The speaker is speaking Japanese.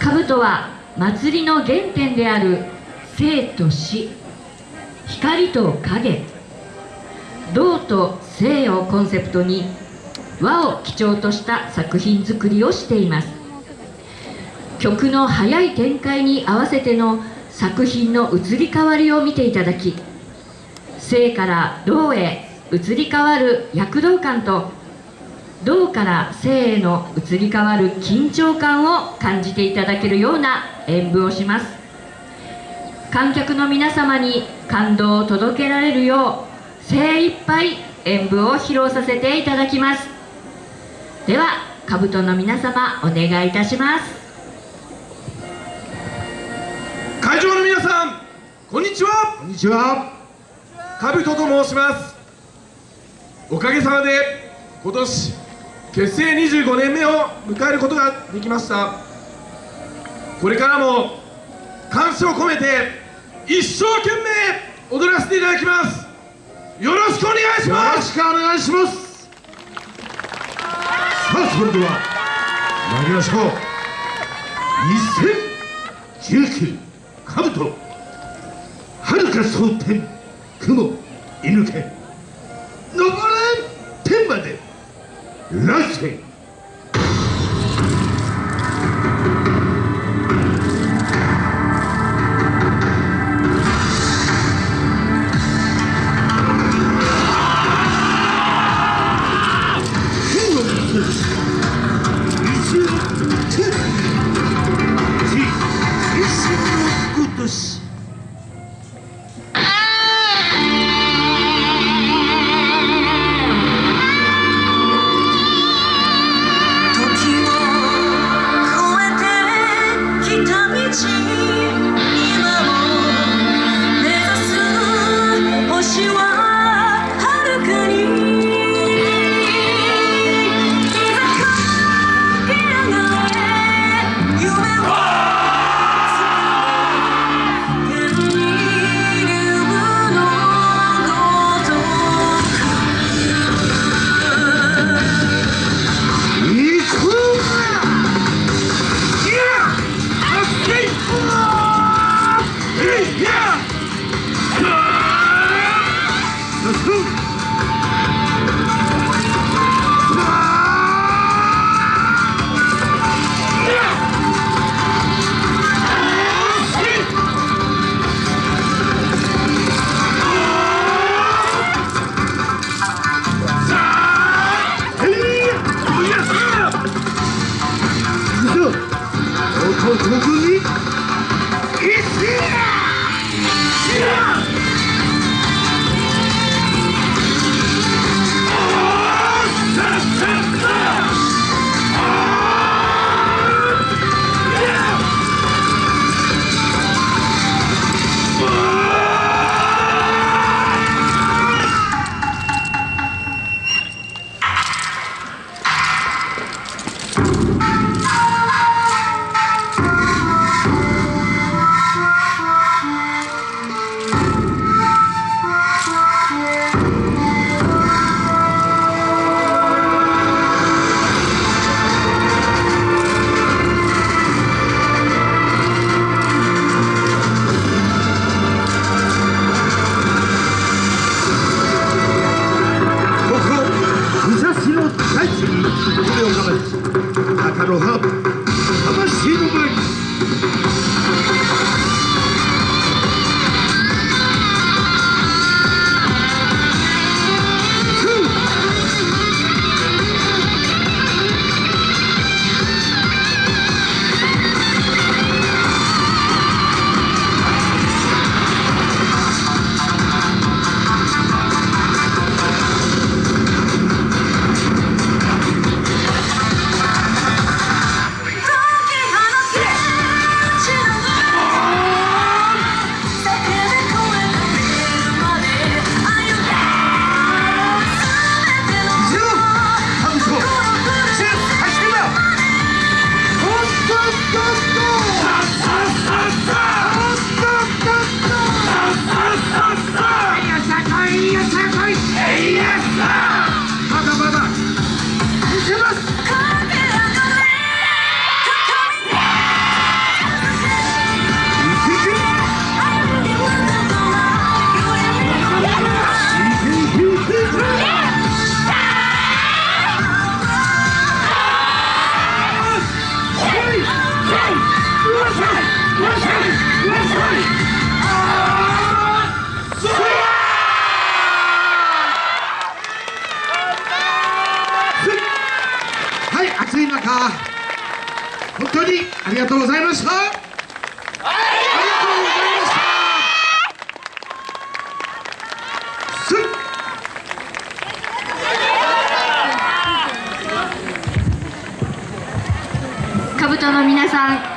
兜は祭りの原点である生と死。光と影。道と生をコンセプトに和を基調とした作品作りをしています。曲の速い展開に合わせての作品の移り変わりを見ていただき生から道へ移り変わる躍動感と道から生への移り変わる緊張感を感じていただけるような演舞をします。観客の皆様に感動を届けられるよう精一杯演舞を披露させていただきます。では兜の皆様お願いいたします。会場の皆さんこんにちは。こんにちは。兜と申します。おかげさまで今年結成25年目を迎えることができました。これからも感謝を込めて一生懸命踊らせていただきます。よろしくお願いします。よろしくお願いします。さあそれでは参りましょう。2019かぶとはるか蒼天雲射抜け登れ nothing. アロハ魂の舞かい中本当にありがとうございました。ありがとうございました。の皆さん